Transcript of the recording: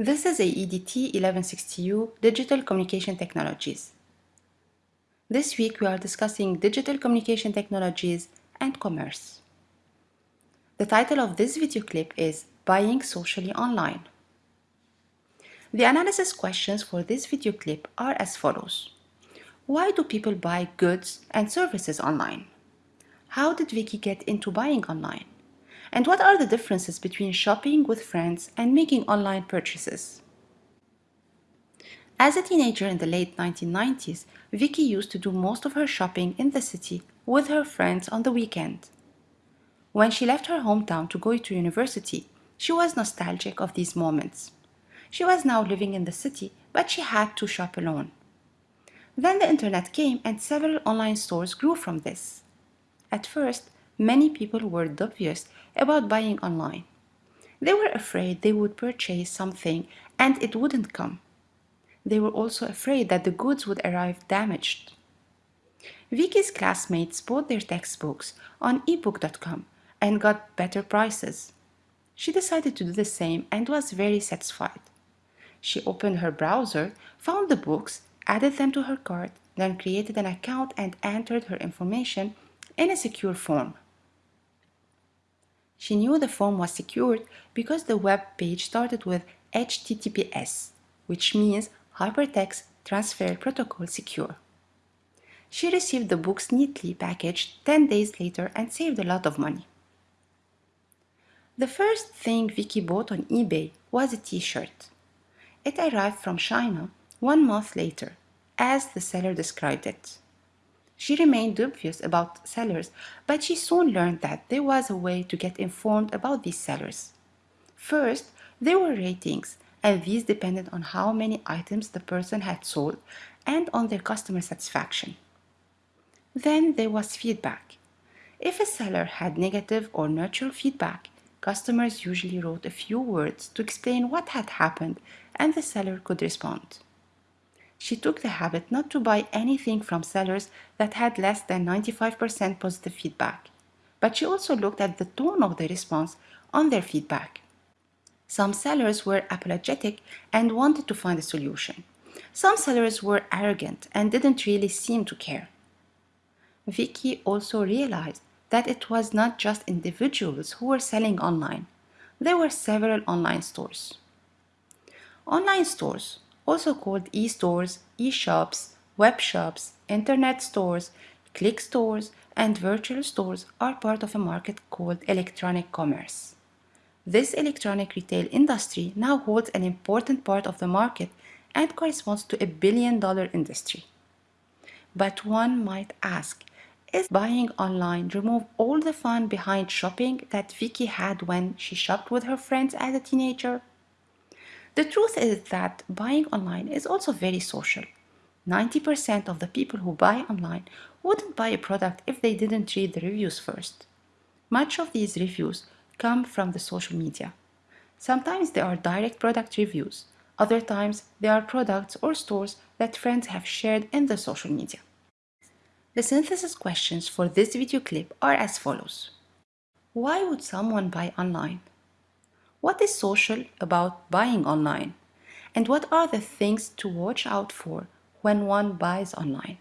This is AEDT 1160U Digital Communication Technologies. This week we are discussing digital communication technologies and commerce. The title of this video clip is Buying Socially Online. The analysis questions for this video clip are as follows. Why do people buy goods and services online? How did Vicky get into buying online? And what are the differences between shopping with friends and making online purchases? As a teenager in the late 1990s, Vicky used to do most of her shopping in the city with her friends on the weekend. When she left her hometown to go to university, she was nostalgic of these moments. She was now living in the city, but she had to shop alone. Then the internet came and several online stores grew from this. At first, many people were dubious about buying online. They were afraid they would purchase something and it wouldn't come. They were also afraid that the goods would arrive damaged. Vicky's classmates bought their textbooks on ebook.com and got better prices. She decided to do the same and was very satisfied. She opened her browser, found the books, added them to her cart, then created an account and entered her information in a secure form. She knew the form was secured because the web page started with HTTPS, which means Hypertext Transfer Protocol Secure. She received the books neatly packaged 10 days later and saved a lot of money. The first thing Vicky bought on eBay was a t-shirt. It arrived from China one month later, as the seller described it. She remained dubious about sellers, but she soon learned that there was a way to get informed about these sellers. First, there were ratings, and these depended on how many items the person had sold and on their customer satisfaction. Then there was feedback. If a seller had negative or neutral feedback, customers usually wrote a few words to explain what had happened and the seller could respond she took the habit not to buy anything from sellers that had less than 95% positive feedback. But she also looked at the tone of the response on their feedback. Some sellers were apologetic and wanted to find a solution. Some sellers were arrogant and didn't really seem to care. Vicky also realized that it was not just individuals who were selling online. There were several online stores. Online stores also called e-stores, e-shops, web shops, internet stores, click stores, and virtual stores are part of a market called electronic commerce. This electronic retail industry now holds an important part of the market and corresponds to a billion dollar industry. But one might ask, is buying online remove all the fun behind shopping that Vicky had when she shopped with her friends as a teenager? The truth is that buying online is also very social. 90% of the people who buy online wouldn't buy a product if they didn't read the reviews first. Much of these reviews come from the social media. Sometimes they are direct product reviews. Other times they are products or stores that friends have shared in the social media. The synthesis questions for this video clip are as follows. Why would someone buy online? What is social about buying online? And what are the things to watch out for when one buys online?